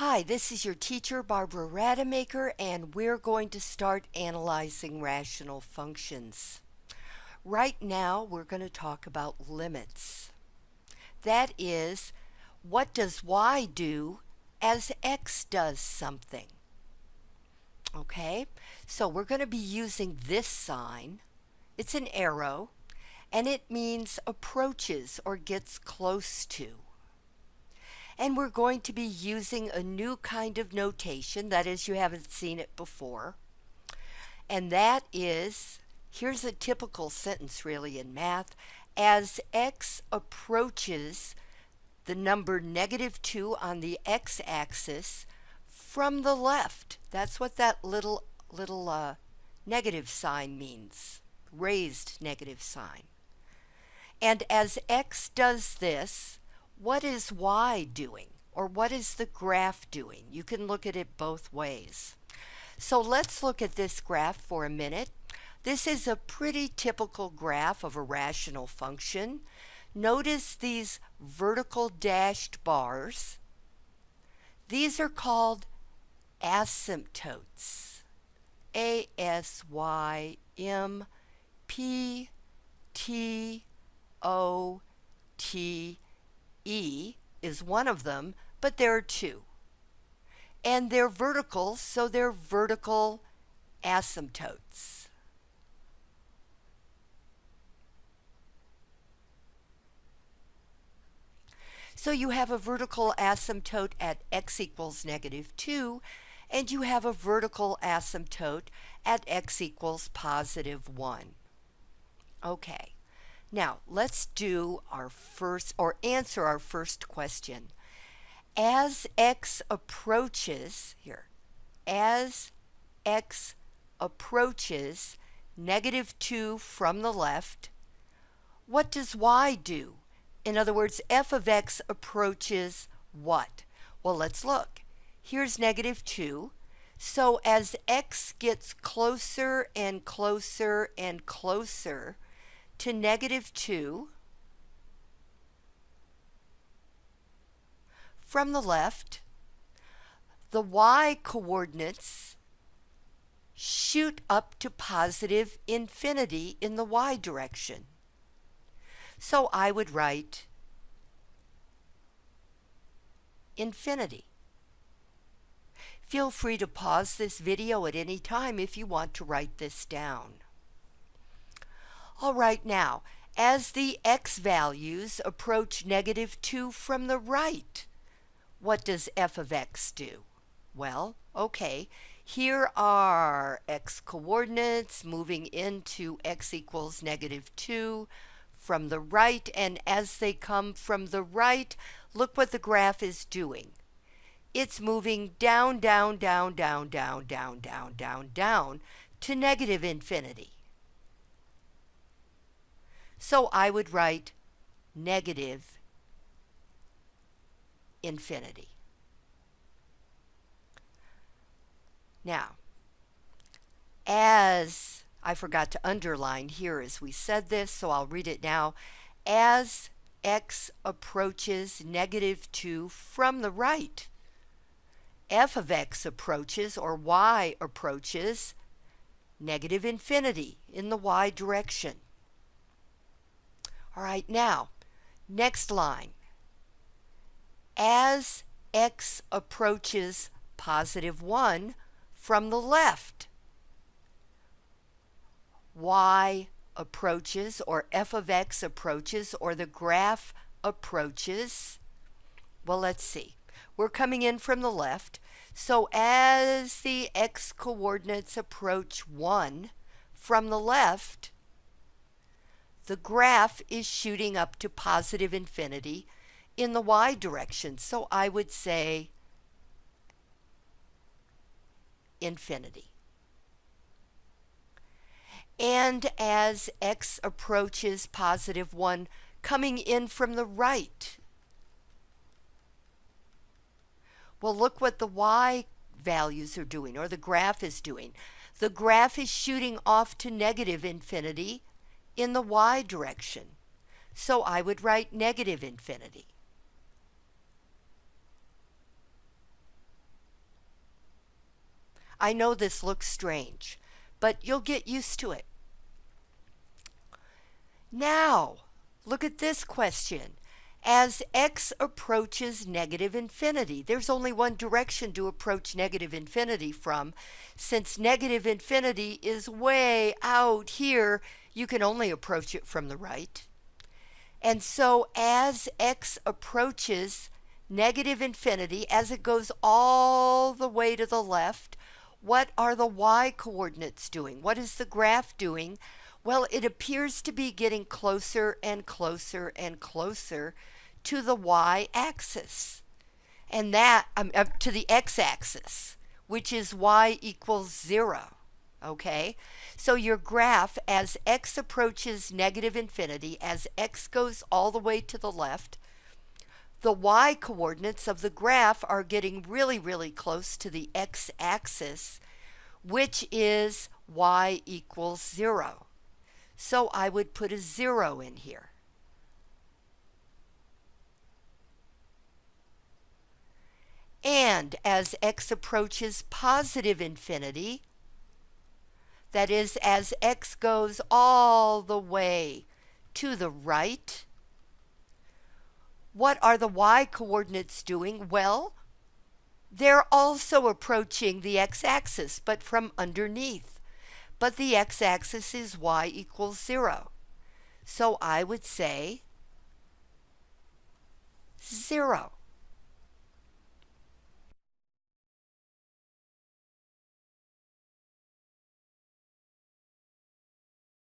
Hi, this is your teacher Barbara Rademacher and we're going to start analyzing rational functions. Right now we're going to talk about limits. That is, what does y do as x does something? Okay, so we're going to be using this sign. It's an arrow and it means approaches or gets close to and we're going to be using a new kind of notation, that is you haven't seen it before, and that is, here's a typical sentence really in math, as x approaches the number negative 2 on the x-axis from the left. That's what that little, little uh, negative sign means, raised negative sign. And as x does this, what is y doing? Or what is the graph doing? You can look at it both ways. So let's look at this graph for a minute. This is a pretty typical graph of a rational function. Notice these vertical dashed bars. These are called asymptotes. A S Y M P T O T E is one of them, but there are two. And they're vertical, so they're vertical asymptotes. So you have a vertical asymptote at x equals negative 2, and you have a vertical asymptote at x equals positive 1. Okay. Now, let's do our first, or answer our first question. As x approaches, here, as x approaches negative 2 from the left, what does y do? In other words, f of x approaches what? Well, let's look. Here's negative 2. So as x gets closer and closer and closer to negative 2 from the left, the y coordinates shoot up to positive infinity in the y direction. So I would write infinity. Feel free to pause this video at any time if you want to write this down. All right, now, as the x values approach negative 2 from the right, what does f of x do? Well, okay, here are x coordinates moving into x equals negative 2 from the right, and as they come from the right, look what the graph is doing. It's moving down, down, down, down, down, down, down, down, down to negative infinity. So I would write negative infinity. Now, as I forgot to underline here as we said this, so I'll read it now. As x approaches negative 2 from the right, f of x approaches, or y approaches, negative infinity in the y direction. All right, now, next line. As x approaches positive 1 from the left, y approaches, or f of x approaches, or the graph approaches. Well, let's see. We're coming in from the left. So as the x coordinates approach 1 from the left, the graph is shooting up to positive infinity in the y direction. So I would say infinity. And as x approaches positive 1, coming in from the right, well, look what the y values are doing, or the graph is doing. The graph is shooting off to negative infinity in the y direction. So I would write negative infinity. I know this looks strange, but you'll get used to it. Now, look at this question. As x approaches negative infinity, there's only one direction to approach negative infinity from. Since negative infinity is way out here, you can only approach it from the right. And so as x approaches negative infinity, as it goes all the way to the left, what are the y coordinates doing? What is the graph doing? Well, it appears to be getting closer and closer and closer to the y-axis. And that, um, to the x-axis, which is y equals 0. Okay? So your graph, as x approaches negative infinity, as x goes all the way to the left, the y coordinates of the graph are getting really, really close to the x-axis, which is y equals 0. So I would put a 0 in here. And as x approaches positive infinity, that is, as x goes all the way to the right, what are the y coordinates doing? Well, they're also approaching the x-axis, but from underneath. But the x-axis is y equals 0. So I would say 0.